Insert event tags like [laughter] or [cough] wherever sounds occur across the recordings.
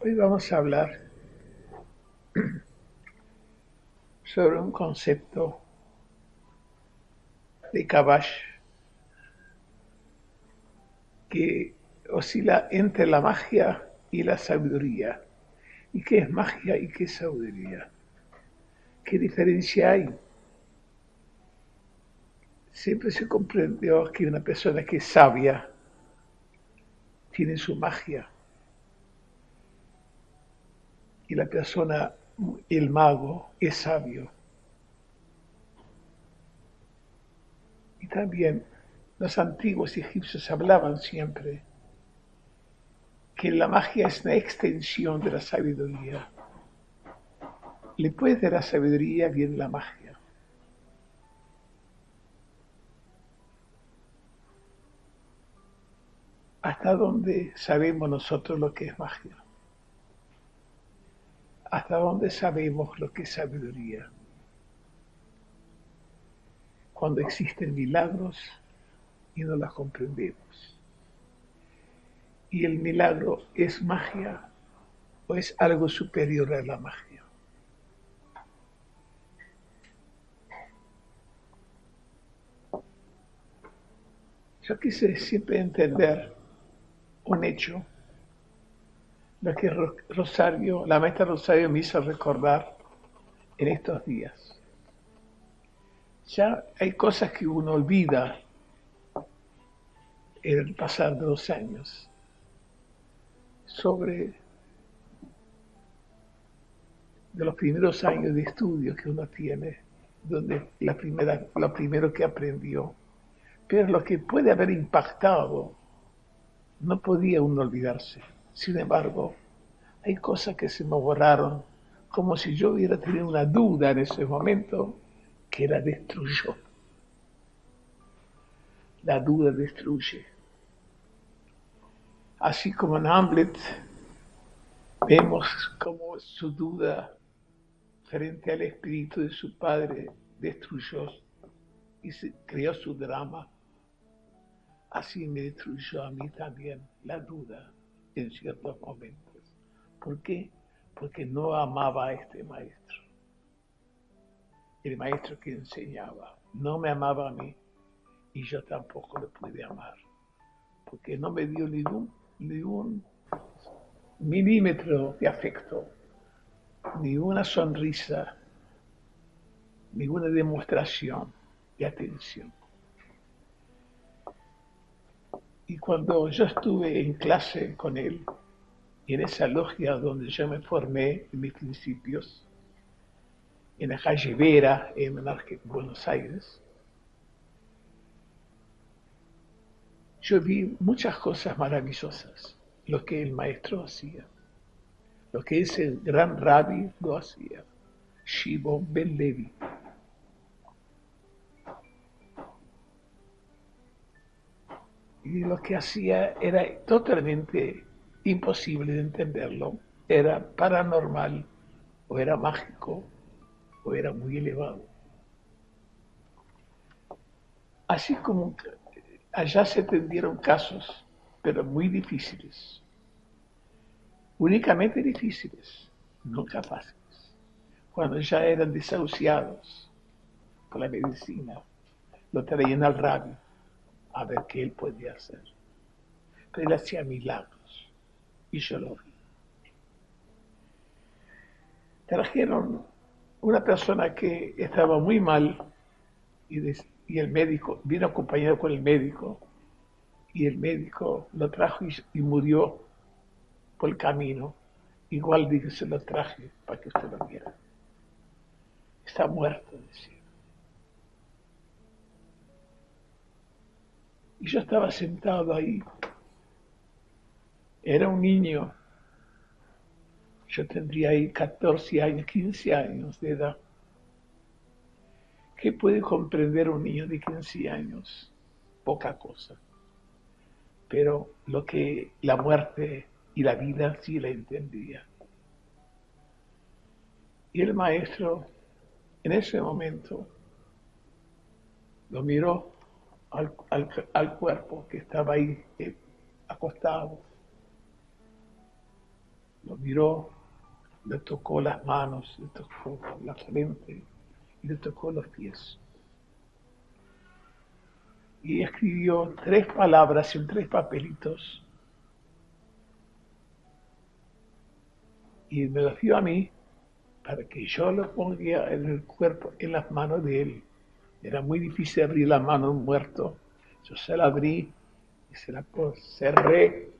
Hoy vamos a hablar [clears throat] sobre un concepto de Kabash que oscila entre la magia y la sabiduría. ¿Y qué es magia y qué es sabiduría? ¿Qué diferencia hay? Siempre se comprendió que una persona que es sabia tiene su magia. Y la persona, el mago, es sabio. Y también los antiguos egipcios hablaban siempre que la magia es una extensión de la sabiduría. Después de la sabiduría viene la magia. ¿Hasta dónde sabemos nosotros lo que es magia? ¿Hasta dónde sabemos lo que es sabiduría? Cuando existen milagros y no las comprendemos. ¿Y el milagro es magia o es algo superior a la magia? Yo quise siempre entender un hecho, lo que Rosario, la maestra Rosario me hizo recordar en estos días. Ya hay cosas que uno olvida en el pasar de los años sobre de los primeros años de estudio que uno tiene, donde la primera, lo primero que aprendió, pero lo que puede haber impactado no podía uno olvidarse. Sin embargo, hay cosas que se me borraron, como si yo hubiera tenido una duda en ese momento que la destruyó. La duda destruye. Así como en Hamlet vemos como su duda frente al espíritu de su padre destruyó y se creó su drama así me destruyó a mí también la duda en ciertos momentos. ¿Por qué? Porque no amaba a este maestro. El maestro que enseñaba no me amaba a mí y yo tampoco lo pude amar. Porque no me dio ningún, ningún milímetro de afecto, ni una sonrisa, ninguna demostración de atención. Y cuando yo estuve en clase con él, en esa logia donde yo me formé en mis principios, en la calle Vera, en Buenos Aires, yo vi muchas cosas maravillosas, lo que el maestro hacía, lo que ese gran rabbi lo hacía, Shimon Ben Levi. Y lo que hacía era totalmente imposible de entenderlo, era paranormal, o era mágico, o era muy elevado. Así como allá se tendieron casos, pero muy difíciles, únicamente difíciles, nunca fáciles, cuando ya eran desahuciados por la medicina, lo traían al radio a ver qué él podía hacer. Pero él hacía milagros y yo lo vi. Trajeron una persona que estaba muy mal y, y el médico vino acompañado con el médico y el médico lo trajo y, murió por el camino. Igual dije, se lo traje para que usted lo viera. Está muerto, decía. Yo estaba sentado ahí. Era un niño. Yo tendría ahí 14 años, 15 años de edad. ¿Qué puede comprender un niño de 15 años? Poca cosa. Pero lo que la muerte y la vida sí la entendía. Y el maestro en ese momento lo miró al, cuerpo que estaba ahí eh, acostado. lo miró, le tocó las manos, le tocó la frente y le tocó los pies. Y escribió tres palabras en tres papelitos y me lo dio a mí para que yo lo ponga en el cuerpo, en las manos de él. Era muy difícil abrir la mano de un muerto. Yo se la abrí y se la cerré.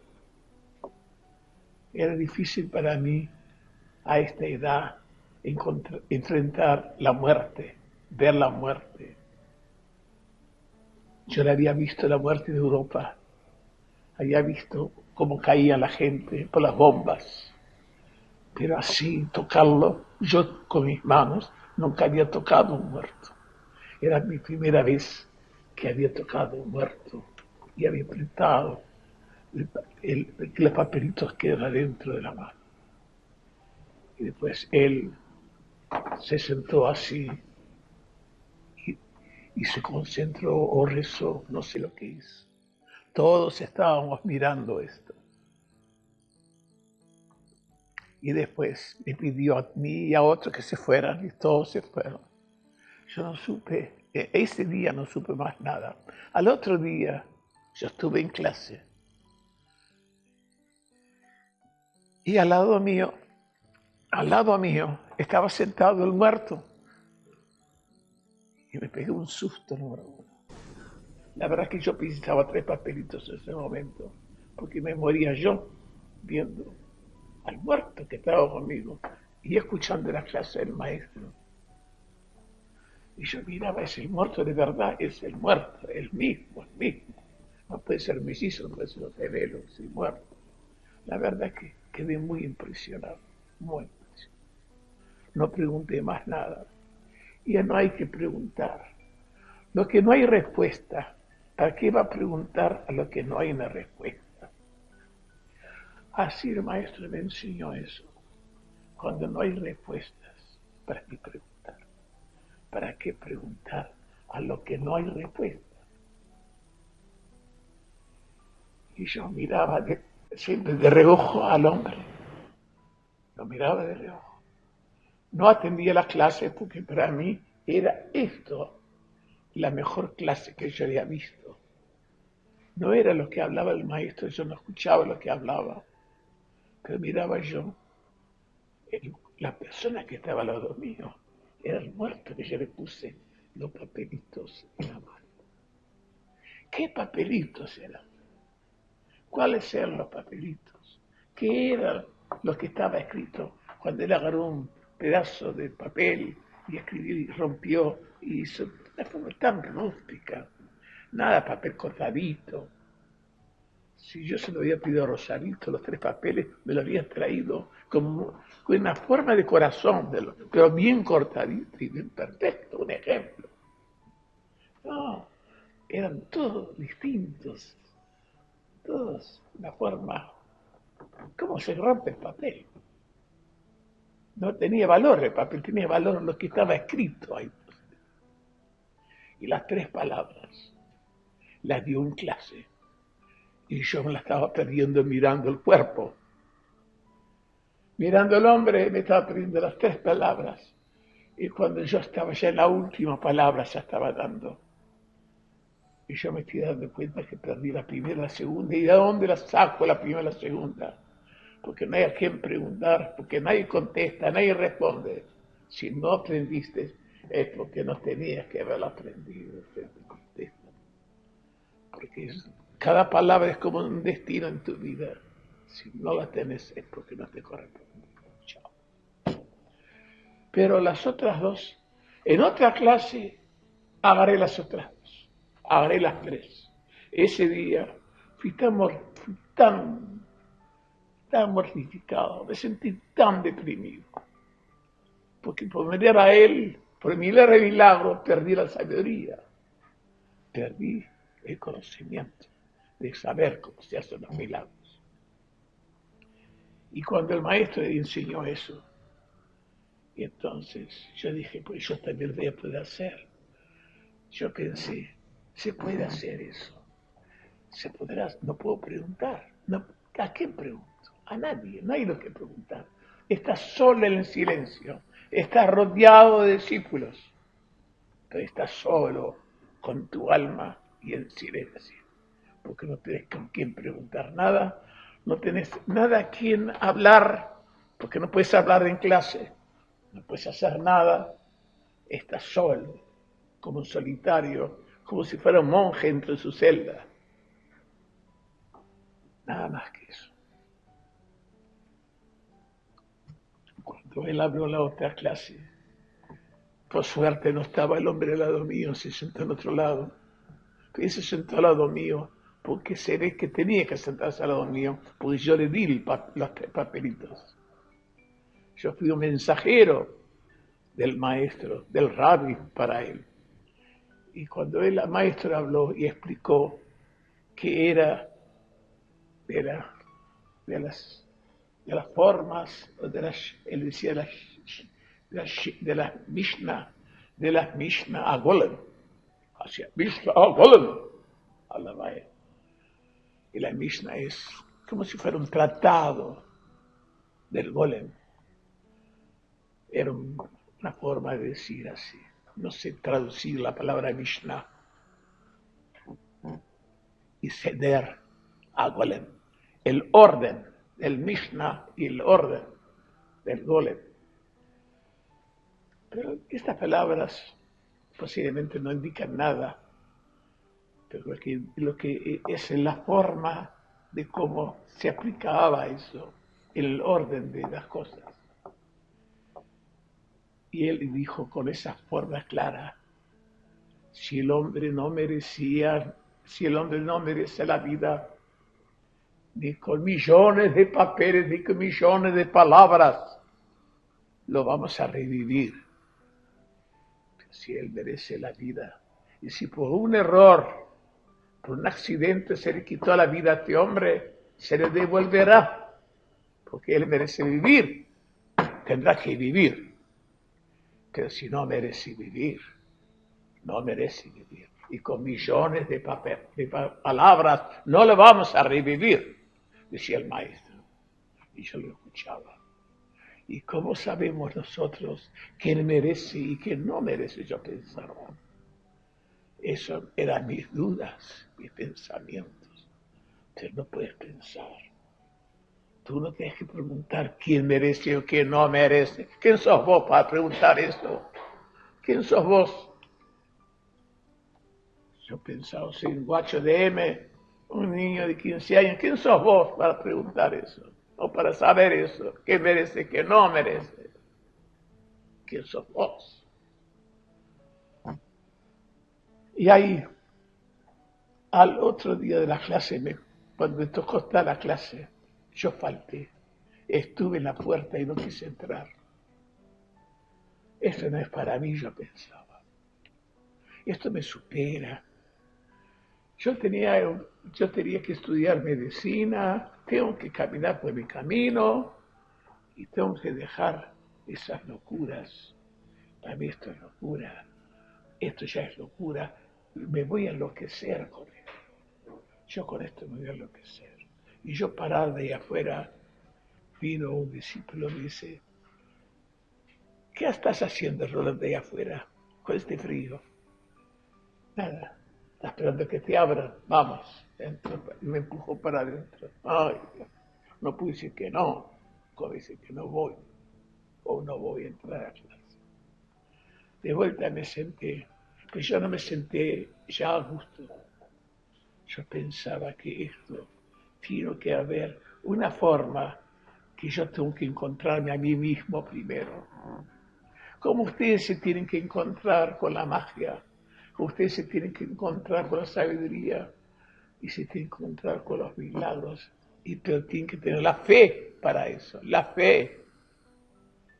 Era difícil para mí a esta edad enfrentar la muerte, ver la muerte. Yo le había visto la muerte de Europa, había visto cómo caía la gente por las bombas, pero así tocarlo, yo con mis manos nunca había tocado un muerto. Era mi primera vez que había tocado un muerto y había apretado los papelitos que era dentro de la mano. Y después él se sentó así y, se concentró o rezó, no sé lo que hizo. Todos estábamos mirando esto. Y después me pidió a mí y a otros que se fueran y todos se fueron. Yo no supe, e, ese día no supe más nada. Al otro día yo estuve en clase. Y al lado mío, al lado mío, estaba sentado el muerto. Y me pegué un susto número uno. La verdad es que yo pintaba tres papelitos en ese momento, porque me moría yo viendo al muerto que estaba conmigo y escuchando la clase del maestro. Y yo miraba, es el muerto de verdad, es el muerto, el mismo, el mismo. No puede ser mellizo, no puede ser gemelo, es el muerto. La verdad es que quedé muy impresionado, muy impresionado. No pregunté más nada. Ya no hay que preguntar. Lo que no hay respuesta, ¿para qué va a preguntar a lo que no hay una respuesta? Así el maestro me enseñó eso. Cuando no hay respuestas, ¿para qué preguntar? ¿Para qué preguntar a lo que no hay respuesta? Y yo miraba siempre de reojo al hombre. Lo miraba de reojo. No atendía las clases porque para mí era esto la mejor clase que yo había visto. No era lo que hablaba el maestro, yo no escuchaba lo que hablaba, pero miraba yo la persona que estaba al lado mío era el muerto que yo le puse los papelitos en la mano. ¿Qué papelitos eran? ¿Cuáles eran los papelitos? ¿Qué era lo que estaba escrito cuando él agarró un pedazo de papel y escribió y rompió y hizo una forma tan rústica? Nada papel cortadito, si yo se lo había pedido a Rosarito, los tres papeles, me lo había traído con una forma de corazón, de pero bien cortadito y bien perfecto, un ejemplo. No, eran todos distintos, todos una forma, ¿cómo se rompe el papel? No tenía valor el papel, tenía valor lo que estaba escrito ahí. Y las tres palabras las dio en clase y yo me la estaba perdiendo mirando el cuerpo. Mirando el hombre me estaba perdiendo las tres palabras. Y cuando yo estaba ya en la última palabra, ya estaba dando. Y yo me estoy dando cuenta que perdí la primera, la segunda. ¿Y de dónde la saco la primera la segunda? Porque no hay a quien preguntar, porque nadie contesta, nadie responde. Si no aprendiste, es porque no tenías que haberlo aprendido. Porque es cada palabra es como un destino en tu vida. Si no la tienes es porque no te corresponde. Pero las otras dos, en otra clase, agarré las otras dos. Agarré las tres. Ese día fui tan, tan, tan mortificado, me sentí tan deprimido. Porque por mirar a él, por mirar el milagro, perdí la sabiduría. Perdí el conocimiento de saber cómo se hacen los milagros. Y cuando el maestro le enseñó eso, y entonces yo dije, pues yo también voy a poder hacer. Yo pensé, se puede hacer eso. Se podrá, no puedo preguntar. No, ¿A quién pregunto? A nadie, no hay lo que preguntar. Estás solo en el silencio, estás rodeado de discípulos, pero estás solo con tu alma y en silencio, porque no tienes con quién preguntar nada, no tienes nada a quien hablar, porque no puedes hablar en clase, no puedes hacer nada, estás solo, como un solitario, como si fuera un monje entre su celda. Nada más que eso. Cuando él abrió la otra clase, por suerte no estaba el hombre al lado mío, se sentó al otro lado. Y se sentó al lado mío porque se ve que tenía que sentarse al lado mío, porque yo le di los papelitos. Yo fui un mensajero del maestro, del rabbi para él. Y cuando el maestro habló y explicó que era de, de, las, de las formas, de las, él decía de las, de las Mishnah, de las Mishnah a Golem, hacia Mishnah a Golem, a la Y la Mishnah es como si fuera un tratado del Golem. Era una forma de decir así. No sé traducir la palabra Mishnah y ceder a Golem. El orden del Mishnah y el orden del Golem. Pero estas palabras posiblemente no indican nada, pero lo que, lo que es la forma de cómo se aplicaba eso, el orden de las cosas. Y él dijo con esa forma clara, si el hombre no merecía, si el hombre no merece la vida, ni con millones de papeles, ni con millones de palabras, lo vamos a revivir. si él merece la vida, y si por un error, un accidente se le quitó la vida a este hombre, se le devolverá, porque él merece vivir, tendrá que vivir que si no merece vivir, no merece vivir. Y con millones de, papel, de palabras no le vamos a revivir, decía el maestro. Y yo lo escuchaba. ¿Y cómo sabemos nosotros quién merece y quién no merece? Yo pensaba. Eso eran mis dudas, mis pensamientos. Pero no puedes pensar Tú no tienes que preguntar quién merece o quién no merece. ¿Quién sos vos para preguntar esto? ¿Quién sos vos? Yo pensaba, soy un guacho de M, un niño de 15 años. ¿Quién sos vos para preguntar eso? O para saber eso. ¿Qué merece, qué no merece? ¿Quién sos vos? Y ahí, al otro día de la clase, cuando me tocó estar la clase, yo falté, estuve en la puerta y no quise entrar. Esto no es para mí, yo pensaba. Esto me supera. Yo tenía, yo tenía que estudiar medicina, tengo que caminar por mi camino y tengo que dejar esas locuras. Para mí esto es locura. Esto ya es locura. Me voy a enloquecer con esto. Yo con esto me voy a enloquecer. Y yo parado ahí afuera, vino un discípulo y me dice, ¿qué estás haciendo, Rolando, ahí afuera con este frío? Nada, estás esperando que te abran, vamos. Y me empujó para adentro. Ay, no pude decir que no, como decir que no voy, o no voy a entrar a clase. De vuelta me senté, pero yo no me senté ya a gusto. Yo pensaba que esto tiene que haber una forma que yo tengo que encontrarme a mí mismo primero. Como ustedes se tienen que encontrar con la magia, ustedes se tienen que encontrar con la sabiduría y se tienen que encontrar con los milagros. Y pero tienen que tener la fe para eso, la fe.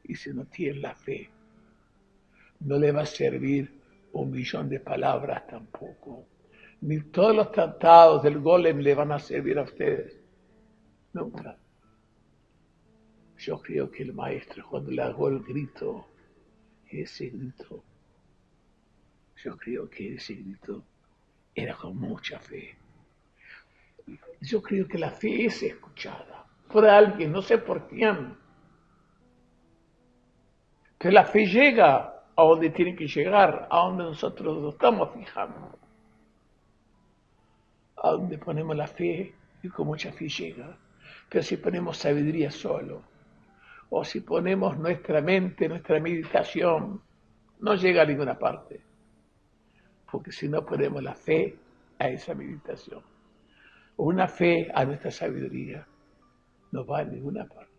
Y si no tienen la fe, no le va a servir un millón de palabras tampoco ni todos los tratados del golem le van a servir a ustedes. Nunca. Yo creo que el maestro cuando le hago el grito, ese grito, yo creo que ese grito era con mucha fe. Yo creo que la fe es escuchada. por alguien, no sé por quién. Que la fe llega a donde tiene que llegar, a donde nosotros nos estamos fijando. A donde ponemos la fe y con mucha fe llega. Pero si ponemos sabiduría solo, o si ponemos nuestra mente, nuestra meditación, no llega a ninguna parte. Porque si no ponemos la fe a esa meditación, una fe a nuestra sabiduría, no va a ninguna parte.